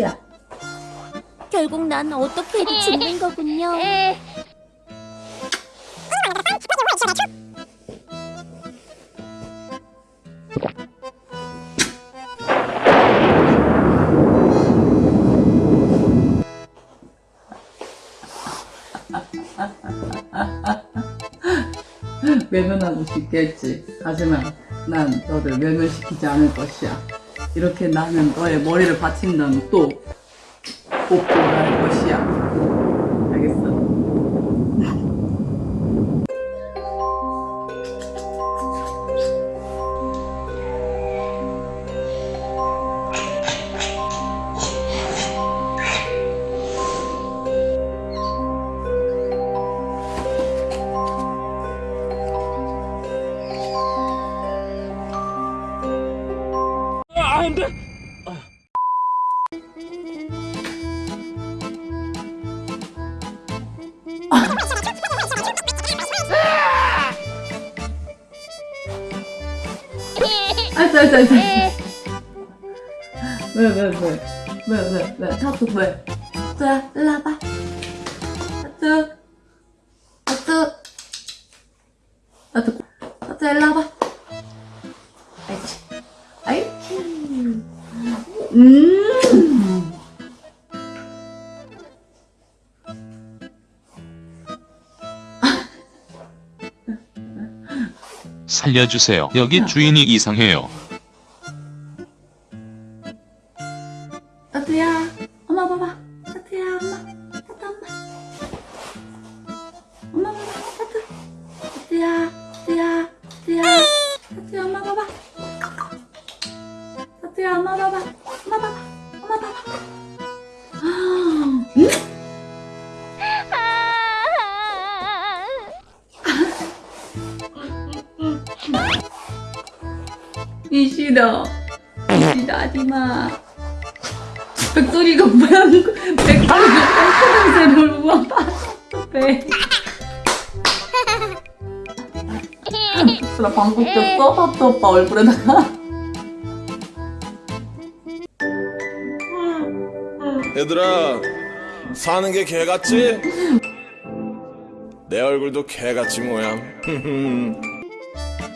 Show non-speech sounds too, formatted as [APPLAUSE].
하트야. 결국 난 어떻게 해도 죽는 거군요. [LAUGHS] 외면하고 싶겠지. 하지만 난 너를 외면시키지 않을 것이야. 이렇게 나는 너의 머리를 받친다면 또 복구를 할 것이야. 알았어, 알았어, 알았어. 왜, 왜, 왜? 왜, 왜, 왜? 타투 왜? 타투야, 일로 와봐. 타투. 타투. 타투. 타투야, 일로 와봐. 음. 살려주세요. 여기 주인이 이상해요. 타투야. 엄마 봐봐. 타투야, 엄마. 타투, 엄마. 엄마 봐봐. 타투. 타투야. 타투야. 타투야. 타투야, 엄마 봐봐. 봐봐. 엄마 봐봐. 이 싫어. 이 싫어, 하지마. 백돌이가 뭐야? 백돌이가 똥냄새를 우와 배. 나 방귀 꼈어? 파트 오빠 얼굴에다가. 얘들아 사는 게 개같지? 내 얼굴도 개같이 모양 [LAUGHS]